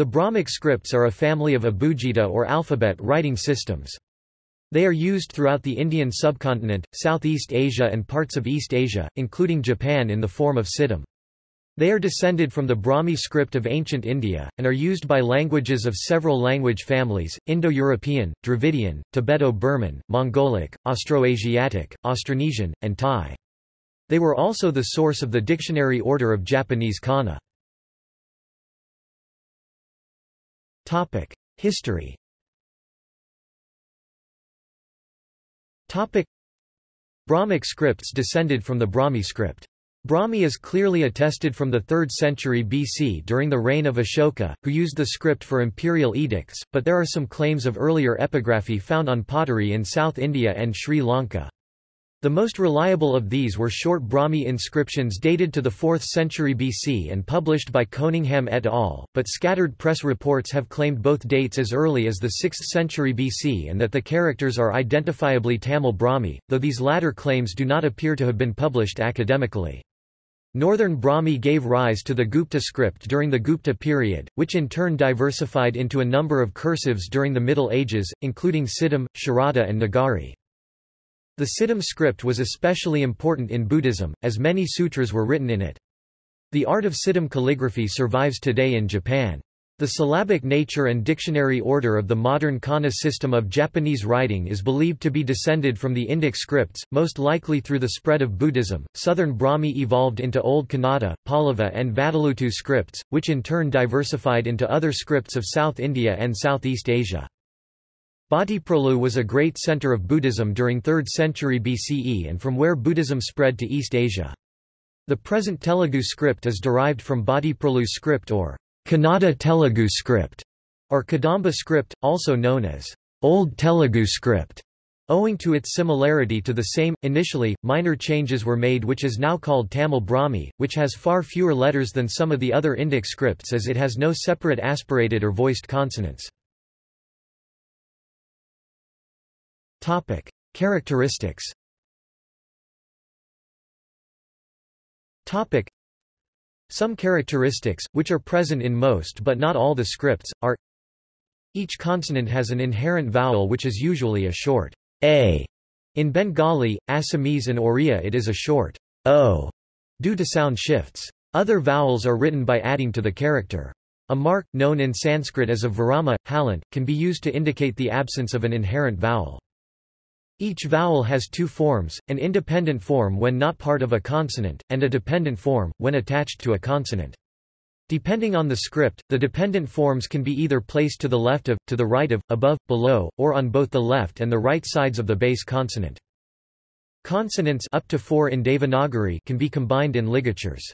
The Brahmic scripts are a family of abugida or alphabet writing systems. They are used throughout the Indian subcontinent, Southeast Asia and parts of East Asia, including Japan in the form of Siddham. They are descended from the Brahmi script of ancient India, and are used by languages of several language families, Indo-European, Dravidian, Tibeto-Burman, Mongolic, Austroasiatic, Austronesian, and Tai. They were also the source of the dictionary order of Japanese kana. History Topic. Brahmic scripts descended from the Brahmi script. Brahmi is clearly attested from the 3rd century BC during the reign of Ashoka, who used the script for imperial edicts, but there are some claims of earlier epigraphy found on pottery in South India and Sri Lanka. The most reliable of these were short Brahmi inscriptions dated to the 4th century BC and published by Coningham et al., but scattered press reports have claimed both dates as early as the 6th century BC and that the characters are identifiably Tamil Brahmi, though these latter claims do not appear to have been published academically. Northern Brahmi gave rise to the Gupta script during the Gupta period, which in turn diversified into a number of cursives during the Middle Ages, including Siddham, Sharada and Nagari. The Siddham script was especially important in Buddhism, as many sutras were written in it. The art of Siddham calligraphy survives today in Japan. The syllabic nature and dictionary order of the modern kana system of Japanese writing is believed to be descended from the Indic scripts, most likely through the spread of Buddhism. Southern Brahmi evolved into Old Kannada, Pallava, and Vatteluttu scripts, which in turn diversified into other scripts of South India and Southeast Asia. Bhattiprolu was a great center of Buddhism during 3rd century BCE and from where Buddhism spread to East Asia. The present Telugu script is derived from Bhattiprolu script or Kannada Telugu script, or Kadamba script, also known as Old Telugu script. Owing to its similarity to the same, initially, minor changes were made which is now called Tamil Brahmi, which has far fewer letters than some of the other Indic scripts as it has no separate aspirated or voiced consonants. Topic. Characteristics Topic. Some characteristics, which are present in most but not all the scripts, are Each consonant has an inherent vowel which is usually a short a. In Bengali, Assamese and Oriya it is a short o, due to sound shifts. Other vowels are written by adding to the character. A mark, known in Sanskrit as a virama, halant, can be used to indicate the absence of an inherent vowel. Each vowel has two forms, an independent form when not part of a consonant, and a dependent form, when attached to a consonant. Depending on the script, the dependent forms can be either placed to the left of, to the right of, above, below, or on both the left and the right sides of the base consonant. Consonants up to four in Devanagari can be combined in ligatures.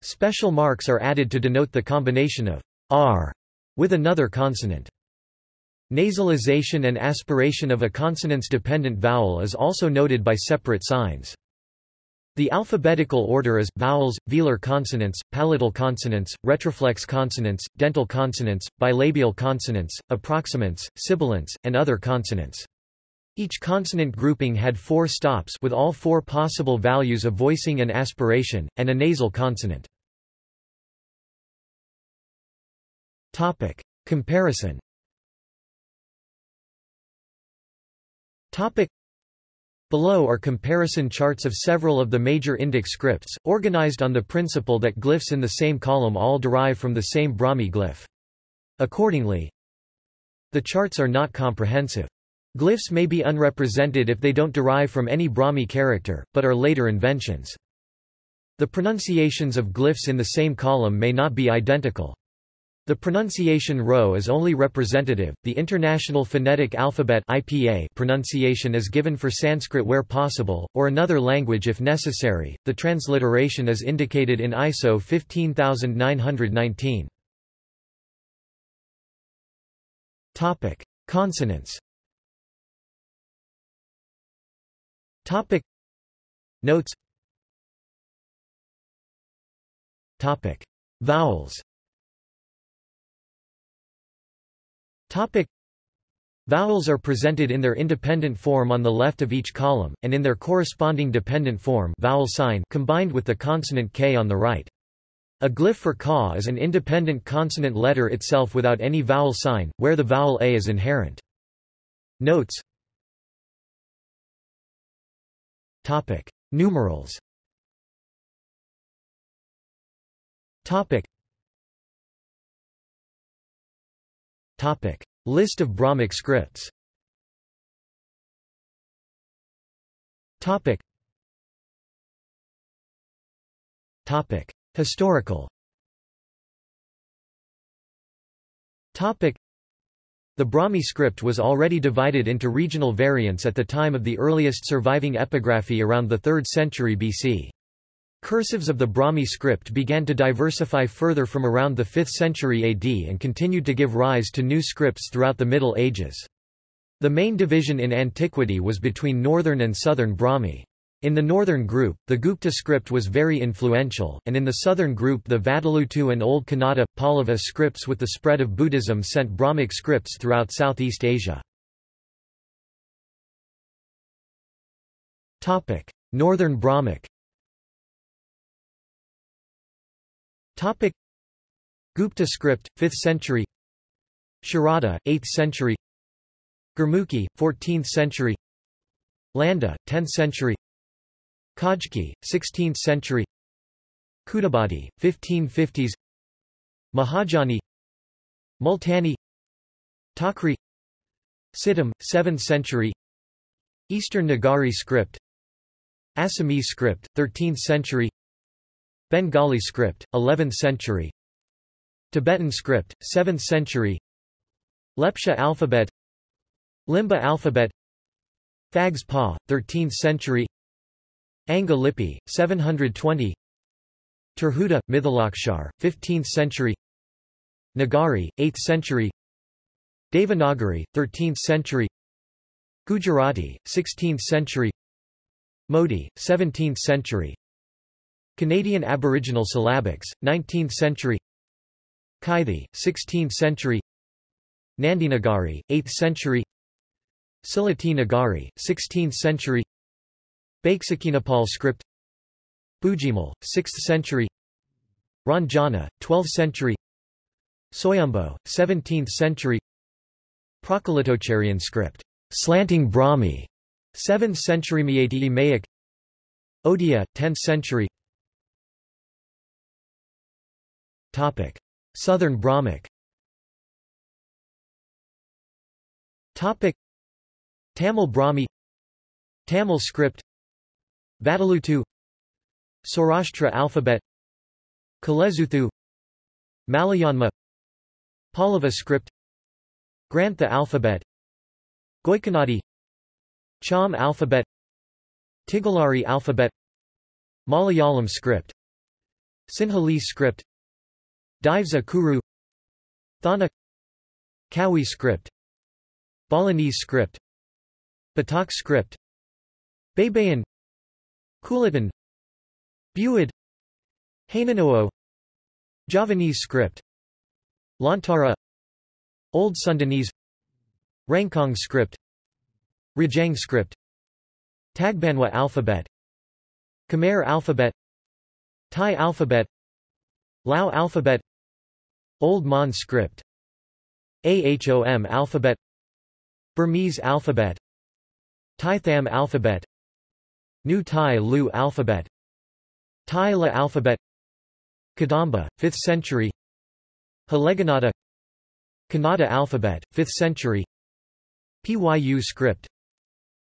Special marks are added to denote the combination of r with another consonant. Nasalization and aspiration of a consonance-dependent vowel is also noted by separate signs. The alphabetical order is, vowels, velar consonants, palatal consonants, retroflex consonants, dental consonants, bilabial consonants, approximants, sibilants, and other consonants. Each consonant grouping had four stops with all four possible values of voicing and aspiration, and a nasal consonant. Comparison Topic. Below are comparison charts of several of the major Indic scripts, organized on the principle that glyphs in the same column all derive from the same Brahmi glyph. Accordingly, the charts are not comprehensive. Glyphs may be unrepresented if they don't derive from any Brahmi character, but are later inventions. The pronunciations of glyphs in the same column may not be identical. The pronunciation row is only representative. The International Phonetic Alphabet (IPA) pronunciation is given for Sanskrit where possible, or another language if necessary. The transliteration is indicated in ISO 15919. Topic: Consonants. Topic: Notes. Topic: Vowels. Topic. Vowels are presented in their independent form on the left of each column, and in their corresponding dependent form vowel sign combined with the consonant k on the right. A glyph for ka is an independent consonant letter itself without any vowel sign, where the vowel a is inherent. Notes Topic. Numerals Topic. Topic. List of Brahmic scripts Topic. Topic. Historical Topic. The Brahmi script was already divided into regional variants at the time of the earliest surviving epigraphy around the 3rd century BC. Cursives of the Brahmi script began to diversify further from around the 5th century AD and continued to give rise to new scripts throughout the Middle Ages. The main division in antiquity was between northern and southern Brahmi. In the northern group, the Gupta script was very influential, and in the southern group the Vatteluttu and Old Kannada, Pallava scripts with the spread of Buddhism sent Brahmic scripts throughout Southeast Asia. Northern Brahmic Gupta script, 5th century. Sharada, 8th century. Gurmukhi, 14th century. Landa, 10th century. Khojki 16th century. Khudabadi, 1550s Mahajani. Multani. Takri Siddham, 7th century. Eastern Nagari script. Assamese script, 13th century Bengali script, 11th century. Tibetan script, 7th century. Lepcha alphabet. Limbu alphabet. Phags Pa, 13th century. Anga Lipi, 720 Tirhuta, Mithilakshar, 15th century. Nagari, 8th century. Devanagari, 13th century. Gujarati, 16th century. Modi, 17th century Canadian Aboriginal syllabics, 19th century Kaithi, 16th century Nandinagari, 8th century Sylheti Nagari, 16th century Baiksakinapal script Bujimal, 6th century Ranjana, 12th century Soyombo, 17th century Prakalitocharian script, slanting Brahmi, 7th century Meitei Mayak Odia, 10th century Topic. Southern Brahmic. Topic. Tamil Brahmi. Tamil script. Vatteluttu Saurashtra alphabet. Kalezuthu Malayanma. Pallava script. Grantha alphabet. Goikanadi. Cham alphabet. Tigalari alphabet. Malayalam script. Sinhalese script Divisa Kuru Thana Kawi script Balinese script Batak script Baybayin Kulitan Buid Hanunoo Javanese script Lontara Old Sundanese Rencong script Rajang script Tagbanwa alphabet Khmer alphabet Thai alphabet Lao alphabet Old Mon script. AHOM alphabet. Burmese alphabet. Tai Tham alphabet. New Tai Lue alphabet. Tai Le alphabet. Kadamba, 5th century. Halegannada. Kannada alphabet, 5th century. Pyu script.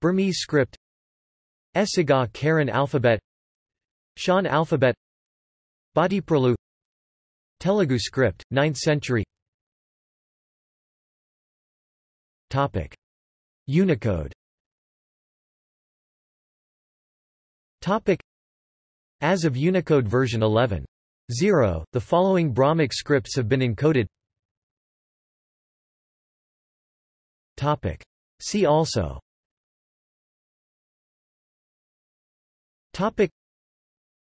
Burmese script. Esiga Karen alphabet. Shan alphabet. Bhattiprolu Telugu script, 9th century Topic. Unicode Topic. As of Unicode version 11.0, the following Brahmic scripts have been encoded Topic. See also Topic.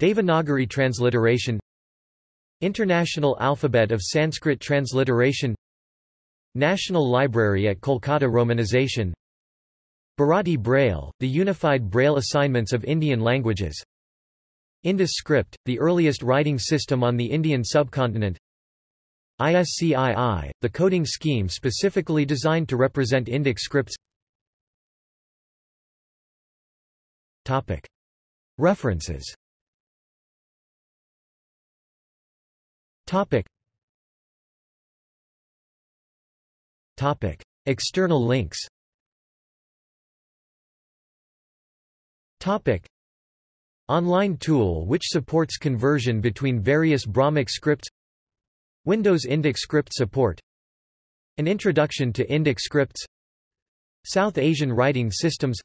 Devanagari transliteration International Alphabet of Sanskrit Transliteration National Library at Kolkata Romanization Bharati Braille, the unified Braille assignments of Indian languages Indus script, the earliest writing system on the Indian subcontinent ISCII, the coding scheme specifically designed to represent Indic scripts. References Topic. Topic. External links Topic. Online tool which supports conversion between various Brahmic scripts Windows Indic script support An introduction to Indic scripts South Asian writing systems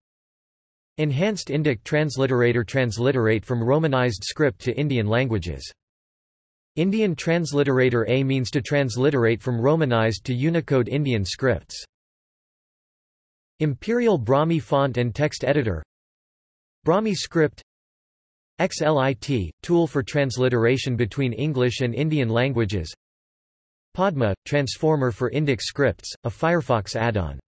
Enhanced Indic transliterator transliterate from Romanized script to Indian languages. Indian transliterator A means to transliterate from Romanized to Unicode Indian scripts. Imperial Brahmi font and text editor. Brahmi script. XLIT, tool for transliteration between English and Indian languages. Padma, transformer for Indic scripts, a Firefox add-on